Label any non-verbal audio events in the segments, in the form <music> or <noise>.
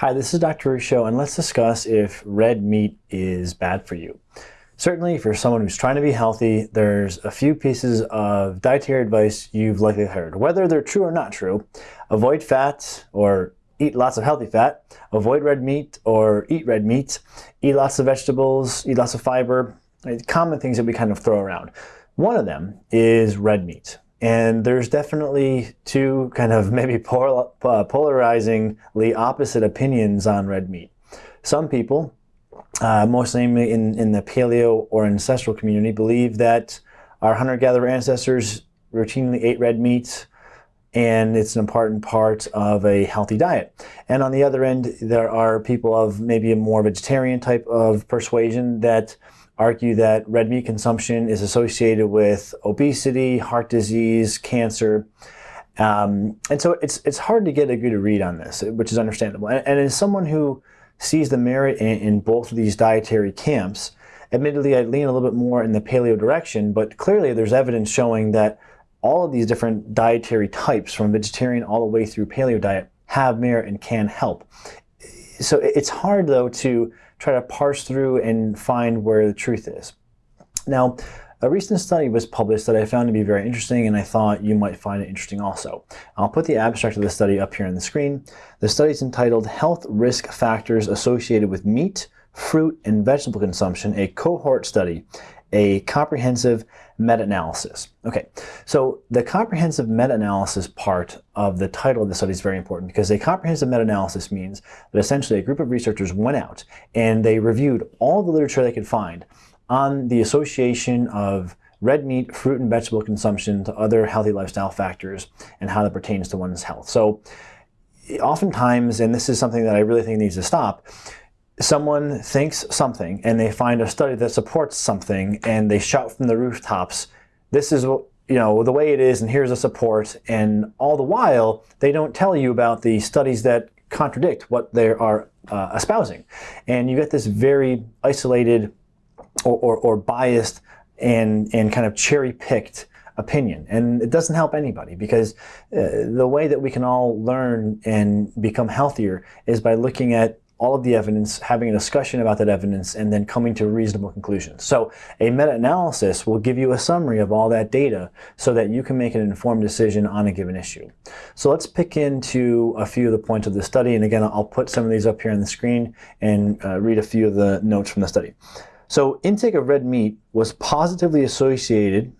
Hi, this is Dr. Ruscio, and let's discuss if red meat is bad for you. Certainly, for someone who's trying to be healthy, there's a few pieces of dietary advice you've likely heard. Whether they're true or not true, avoid fat or eat lots of healthy fat, avoid red meat or eat red meat, eat lots of vegetables, eat lots of fiber, common things that we kind of throw around. One of them is red meat. And there's definitely two kind of <laughs> maybe uh, polarizingly opposite opinions on red meat. Some people, uh, most namely in, in the paleo or ancestral community, believe that our hunter-gatherer ancestors routinely ate red meat and it's an important part of a healthy diet. And on the other end, there are people of maybe a more vegetarian type of persuasion that argue that red meat consumption is associated with obesity, heart disease, cancer. Um, and so it's, it's hard to get a good read on this, which is understandable. And, and as someone who sees the merit in, in both of these dietary camps, admittedly I lean a little bit more in the paleo direction, but clearly there's evidence showing that all of these different dietary types, from vegetarian all the way through paleo diet, have merit and can help. So it's hard though to try to parse through and find where the truth is. Now, a recent study was published that I found to be very interesting and I thought you might find it interesting also. I'll put the abstract of the study up here on the screen. The study is entitled Health Risk Factors Associated with Meat, Fruit, and Vegetable Consumption, a cohort study a comprehensive meta-analysis. Okay, so the comprehensive meta-analysis part of the title of the study is very important because a comprehensive meta-analysis means that essentially a group of researchers went out and they reviewed all the literature they could find on the association of red meat, fruit, and vegetable consumption to other healthy lifestyle factors and how that pertains to one's health. So oftentimes, and this is something that I really think needs to stop, someone thinks something and they find a study that supports something and they shout from the rooftops, this is what you know the way it is and here's the support and all the while they don't tell you about the studies that contradict what they are uh, espousing. And you get this very isolated or, or, or biased and, and kind of cherry-picked opinion. And it doesn't help anybody because uh, the way that we can all learn and become healthier is by looking at all of the evidence, having a discussion about that evidence, and then coming to reasonable conclusions. So a meta-analysis will give you a summary of all that data so that you can make an informed decision on a given issue. So let's pick into a few of the points of the study, and again, I'll put some of these up here on the screen and uh, read a few of the notes from the study. So intake of red meat was positively associated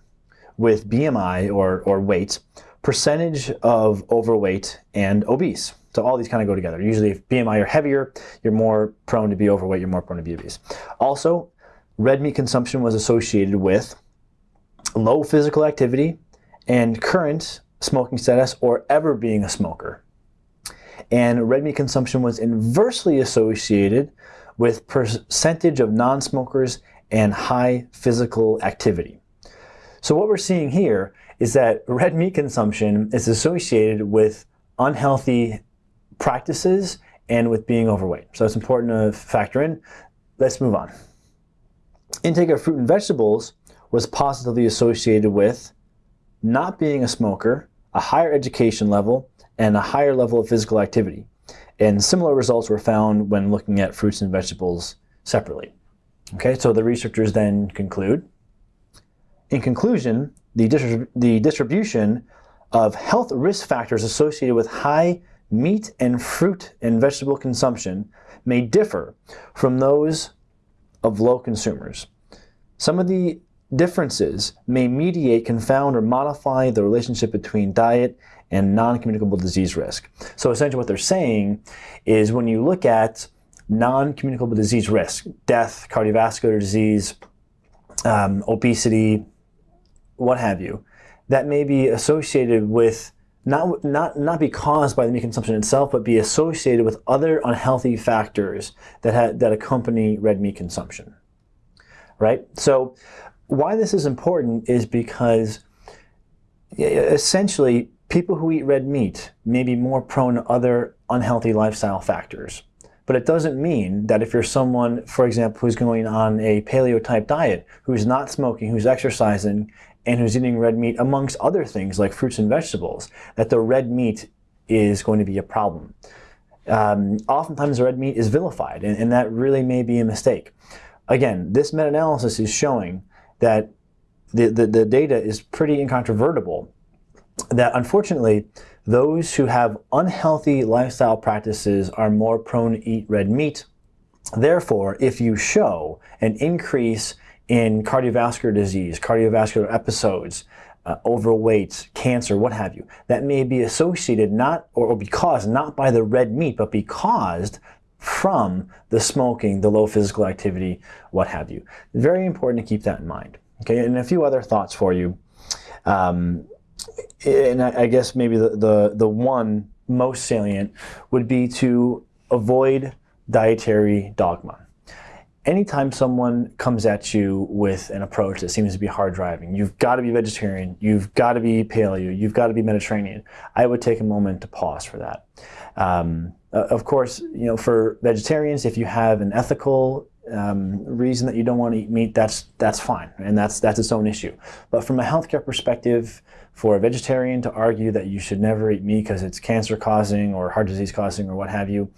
with BMI or, or weight, percentage of overweight, and obese. So all these kind of go together. Usually if BMI are heavier, you're more prone to be overweight, you're more prone to be obese. Also, red meat consumption was associated with low physical activity and current smoking status or ever being a smoker. And red meat consumption was inversely associated with percentage of non-smokers and high physical activity. So what we're seeing here is that red meat consumption is associated with unhealthy practices and with being overweight. So it's important to factor in. Let's move on. Intake of fruit and vegetables was positively associated with not being a smoker, a higher education level, and a higher level of physical activity. And similar results were found when looking at fruits and vegetables separately. Okay, so the researchers then conclude. In conclusion, the, distrib the distribution of health risk factors associated with high meat and fruit and vegetable consumption may differ from those of low consumers. Some of the differences may mediate, confound, or modify the relationship between diet and non-communicable disease risk. So essentially what they're saying is when you look at non-communicable disease risk, death, cardiovascular disease, um, obesity, what have you, that may be associated with not, not, not be caused by the meat consumption itself, but be associated with other unhealthy factors that, that accompany red meat consumption, right? So why this is important is because essentially people who eat red meat may be more prone to other unhealthy lifestyle factors. But it doesn't mean that if you're someone, for example, who's going on a paleo type diet, who's not smoking, who's exercising, and who's eating red meat, amongst other things like fruits and vegetables, that the red meat is going to be a problem. um, oftentimes red meat is vilified, and, and that really may be a mistake. Again, this meta-analysis is showing that the, the, the data is pretty incontrovertible that unfortunately those who have unhealthy lifestyle practices are more prone to eat red meat. Therefore, if you show an increase in cardiovascular disease, cardiovascular episodes, uh, overweight, cancer, what have you, that may be associated not or, or be caused not by the red meat, but be caused from the smoking, the low physical activity, what have you. Very important to keep that in mind. Okay, and a few other thoughts for you. Um, and I, I guess maybe the, the, the one most salient would be to avoid dietary dogma. Anytime someone comes at you with an approach that seems to be hard driving, you've got to be vegetarian, you've got to be paleo, you've got to be Mediterranean, I would take a moment to pause for that. Um, of course, you know, for vegetarians, if you have an ethical um, reason that you don't want to eat meat, that's that's fine, and that's that's its own issue. But from a healthcare perspective, for a vegetarian to argue that you should never eat meat because it's cancer causing or heart disease causing or what have you,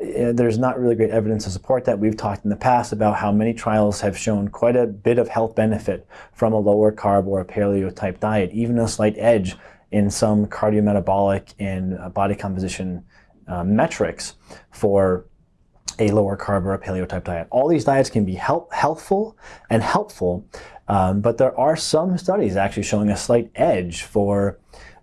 there's not really great evidence to support that. We've talked in the past about how many trials have shown quite a bit of health benefit from a lower carb or a paleo type diet, even a slight edge in some cardiometabolic and uh, body composition uh, metrics for a lower carb or a paleo type diet. All these diets can be help, and helpful, um, but there are some studies actually showing a slight edge for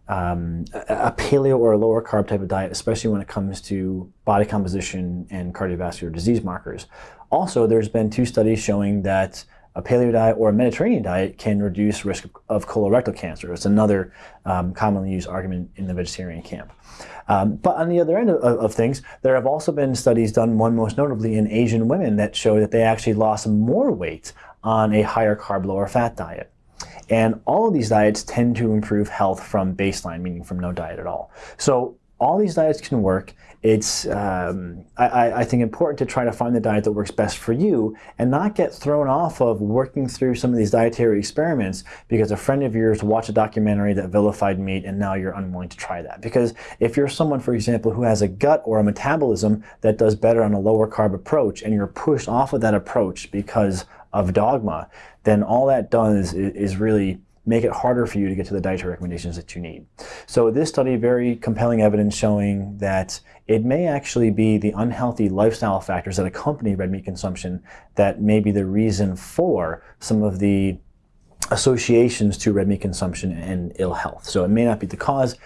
um, a paleo or a lower carb type of diet, especially when it comes to body composition and cardiovascular disease markers. Also, there's been two studies showing that a paleo diet or a Mediterranean diet can reduce risk of colorectal cancer. It's another um, commonly used argument in the vegetarian camp. Um, but on the other end of, of, things, there have also been studies done, one most notably in Asian women, that show that they actually lost more weight on a higher carb, lower fat diet. And all of these diets tend to improve health from baseline, meaning from no diet at all. So all these diets can work. It's, um, I, I, think, important to try to find the diet that works best for you and not get thrown off of working through some of these dietary experiments because a friend of yours watched a documentary that vilified meat and now you're unwilling to try that. Because if you're someone, for example, who has a gut or a metabolism that does better on a lower carb approach and you're pushed off of that approach because of dogma, then all that does is, is really make it harder for you to get to the dietary recommendations that you need. So this study, very compelling evidence showing that it may actually be the unhealthy lifestyle factors that accompany red meat consumption that may be the reason for some of the associations to red meat consumption and ill health. So it may not be the cause,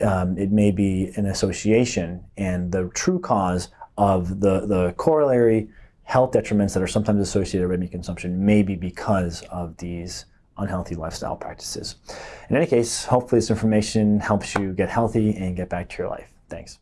um, it may be an association, and the true cause of the, the corollary health detriments that are sometimes associated with red meat consumption may be because of these unhealthy lifestyle practices. In any case, hopefully this information helps you get healthy and get back to your life. Thanks.